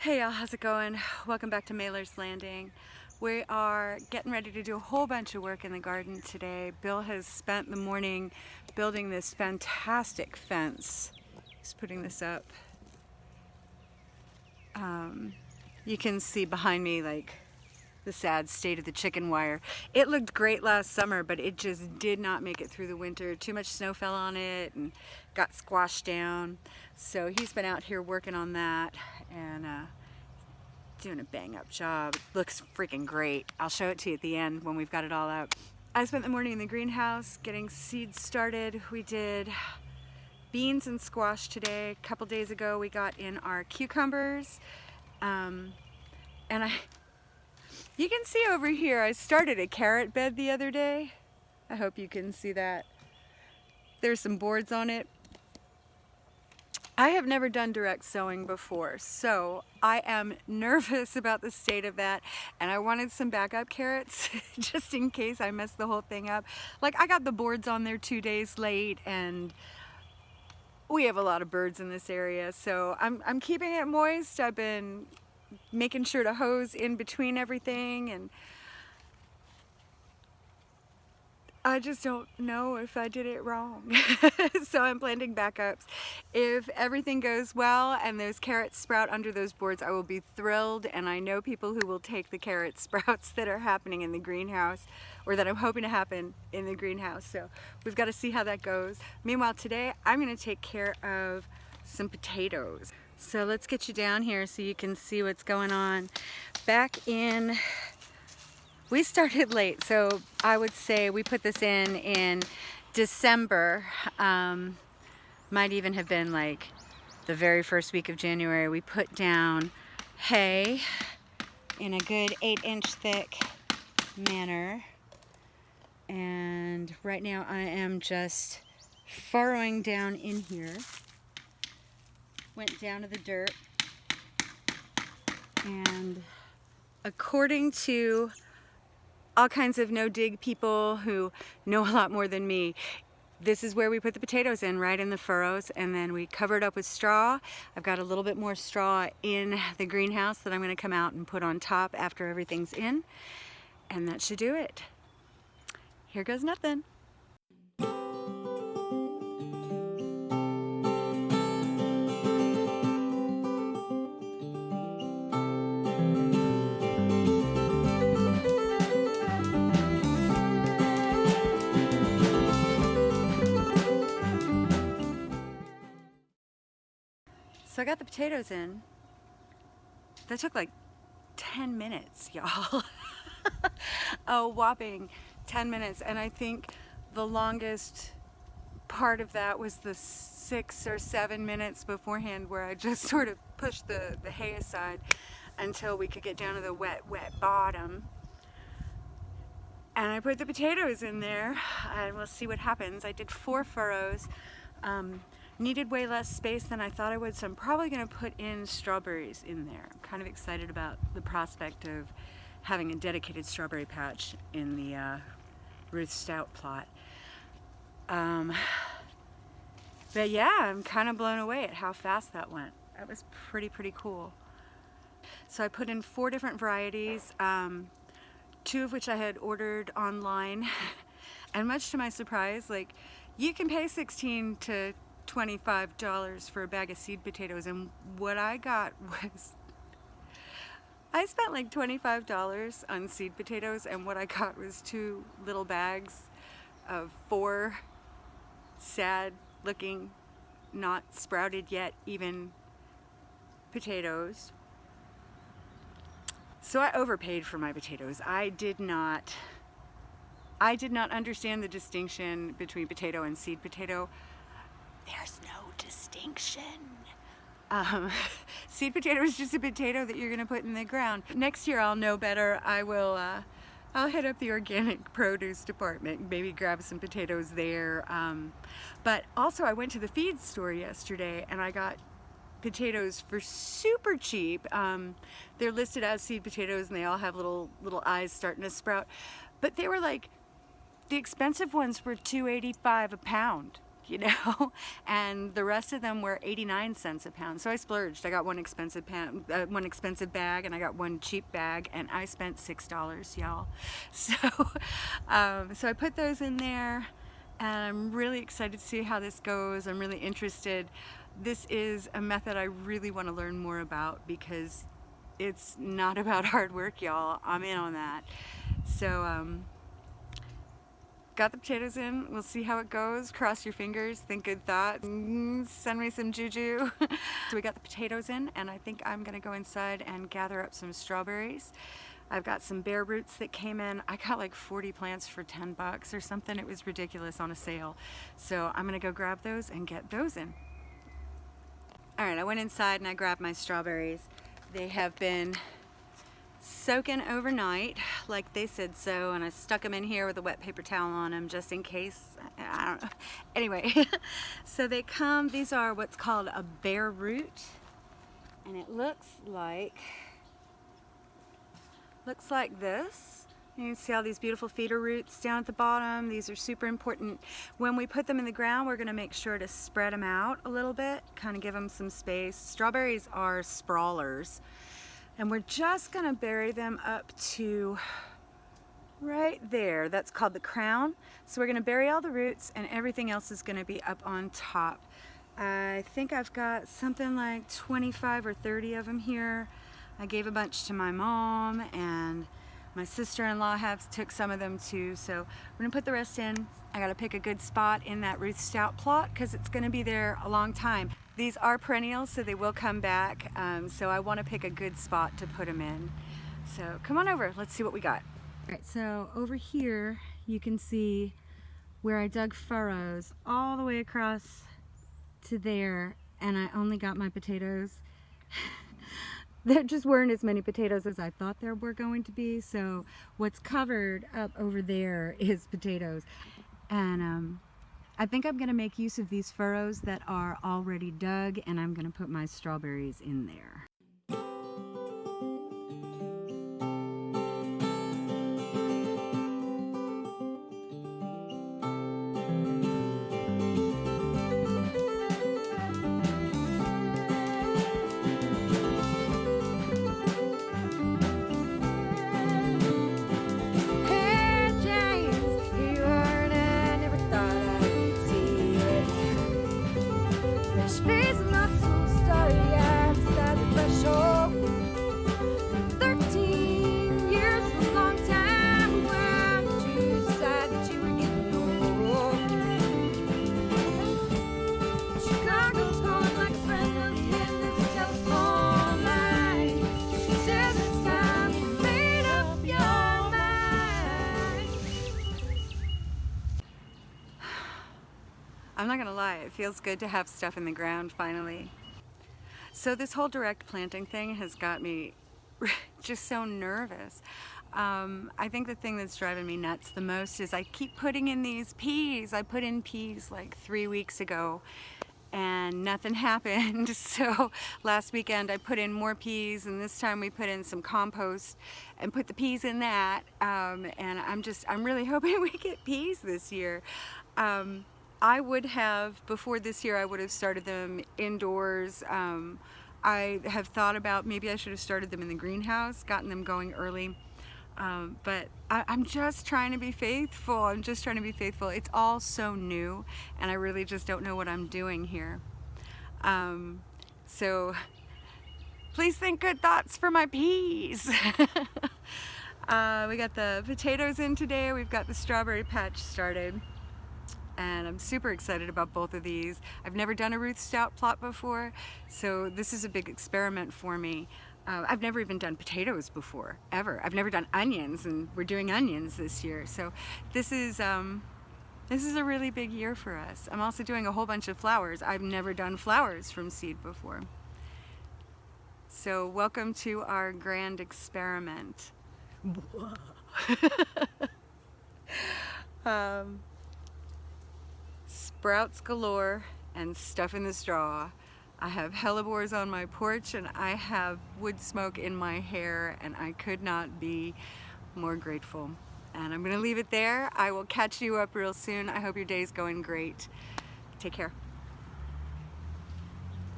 Hey y'all, how's it going? Welcome back to Mailer's Landing. We are getting ready to do a whole bunch of work in the garden today. Bill has spent the morning building this fantastic fence. He's putting this up. Um, you can see behind me like the sad state of the chicken wire. It looked great last summer, but it just did not make it through the winter. Too much snow fell on it and got squashed down. So he's been out here working on that and uh, doing a bang up job. looks freaking great. I'll show it to you at the end when we've got it all out. I spent the morning in the greenhouse getting seeds started. We did beans and squash today. A couple days ago we got in our cucumbers. Um, and I, you can see over here, I started a carrot bed the other day. I hope you can see that. There's some boards on it. I have never done direct sowing before, so I am nervous about the state of that, and I wanted some backup carrots just in case I mess the whole thing up. Like, I got the boards on there two days late, and we have a lot of birds in this area, so I'm, I'm keeping it moist. I've been making sure to hose in between everything, and I just don't know if I did it wrong. so I'm planting backups. If everything goes well and those carrots sprout under those boards, I will be thrilled. And I know people who will take the carrot sprouts that are happening in the greenhouse or that I'm hoping to happen in the greenhouse. So we've got to see how that goes. Meanwhile, today I'm going to take care of some potatoes. So let's get you down here so you can see what's going on. Back in we started late, so I would say we put this in in December. Um, might even have been like the very first week of January. We put down hay in a good eight inch thick manner. And right now I am just furrowing down in here. Went down to the dirt. And according to all kinds of no-dig people who know a lot more than me. This is where we put the potatoes in, right in the furrows, and then we cover it up with straw. I've got a little bit more straw in the greenhouse that I'm gonna come out and put on top after everything's in, and that should do it. Here goes nothing. So I got the potatoes in. That took like 10 minutes, y'all. a whopping 10 minutes. And I think the longest part of that was the six or seven minutes beforehand where I just sort of pushed the, the hay aside until we could get down to the wet, wet bottom. And I put the potatoes in there and we'll see what happens. I did four furrows. Um, needed way less space than I thought I would, so I'm probably going to put in strawberries in there. I'm kind of excited about the prospect of having a dedicated strawberry patch in the uh, Ruth Stout plot. Um, but yeah, I'm kind of blown away at how fast that went. That was pretty, pretty cool. So I put in four different varieties, um, two of which I had ordered online. and much to my surprise, like you can pay 16 to $25 for a bag of seed potatoes and what I got was I spent like $25 on seed potatoes and what I got was two little bags of four sad looking not sprouted yet even potatoes. So I overpaid for my potatoes. I did not I did not understand the distinction between potato and seed potato no distinction. Um, seed potato is just a potato that you're gonna put in the ground. Next year I'll know better. I will, uh, I'll head up the organic produce department, maybe grab some potatoes there. Um, but also I went to the feed store yesterday and I got potatoes for super cheap. Um, they're listed as seed potatoes and they all have little little eyes starting to sprout. But they were like, the expensive ones were 2.85 a pound you know? And the rest of them were 89 cents a pound. So I splurged. I got one expensive uh, one expensive bag and I got one cheap bag and I spent $6, y'all. So, um, so I put those in there and I'm really excited to see how this goes. I'm really interested. This is a method I really want to learn more about because it's not about hard work, y'all. I'm in on that. So, um, got the potatoes in. We'll see how it goes. Cross your fingers, think good thoughts, mm, send me some juju. so we got the potatoes in and I think I'm gonna go inside and gather up some strawberries. I've got some bare roots that came in. I got like 40 plants for 10 bucks or something. It was ridiculous on a sale. So I'm gonna go grab those and get those in. All right, I went inside and I grabbed my strawberries. They have been soaking overnight like they said so and I stuck them in here with a wet paper towel on them just in case I don't know. Anyway so they come these are what's called a bare root and it looks like looks like this. You can see all these beautiful feeder roots down at the bottom. These are super important. When we put them in the ground we're gonna make sure to spread them out a little bit kind of give them some space. Strawberries are sprawlers and we're just gonna bury them up to right there. That's called the crown. So we're gonna bury all the roots and everything else is gonna be up on top. I think I've got something like 25 or 30 of them here. I gave a bunch to my mom and my sister-in-law have took some of them too. So we're gonna put the rest in. I gotta pick a good spot in that Ruth Stout plot because it's gonna be there a long time. These are perennials, so they will come back. Um, so I want to pick a good spot to put them in. So come on over, let's see what we got. All right, so over here you can see where I dug furrows all the way across to there and I only got my potatoes. there just weren't as many potatoes as I thought there were going to be. So what's covered up over there is potatoes. And um, I think I'm going to make use of these furrows that are already dug and I'm going to put my strawberries in there. I'm not gonna lie, it feels good to have stuff in the ground finally. So this whole direct planting thing has got me just so nervous. Um, I think the thing that's driving me nuts the most is I keep putting in these peas. I put in peas like three weeks ago and nothing happened. So last weekend I put in more peas and this time we put in some compost and put the peas in that. Um, and I'm just, I'm really hoping we get peas this year. Um, I would have, before this year, I would have started them indoors. Um, I have thought about maybe I should have started them in the greenhouse, gotten them going early. Um, but I, am just trying to be faithful. I'm just trying to be faithful. It's all so new and I really just don't know what I'm doing here. Um, so please think good thoughts for my peas. uh, we got the potatoes in today. We've got the strawberry patch started and I'm super excited about both of these. I've never done a Ruth Stout plot before, so this is a big experiment for me. Uh, I've never even done potatoes before, ever. I've never done onions, and we're doing onions this year. So this is, um, this is a really big year for us. I'm also doing a whole bunch of flowers. I've never done flowers from seed before. So welcome to our grand experiment. um, sprouts galore and stuff in the straw. I have hellebores on my porch and I have wood smoke in my hair and I could not be more grateful. And I'm gonna leave it there. I will catch you up real soon. I hope your day's going great. Take care.